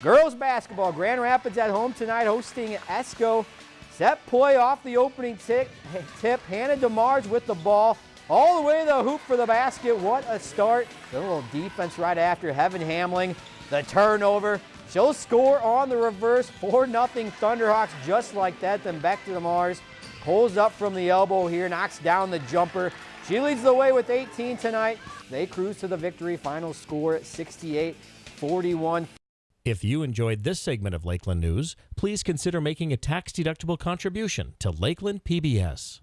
Girls basketball, Grand Rapids at home tonight hosting Esko. Set play off the opening tip, tip. Hannah DeMars with the ball. All the way to the hoop for the basket. What a start. A little defense right after. Heaven Hamling, the turnover. She'll score on the reverse. 4-0 Thunderhawks just like that. Then back to DeMars. Pulls up from the elbow here. Knocks down the jumper. She leads the way with 18 tonight. They cruise to the victory. Final score at 68-41. If you enjoyed this segment of Lakeland News, please consider making a tax-deductible contribution to Lakeland PBS.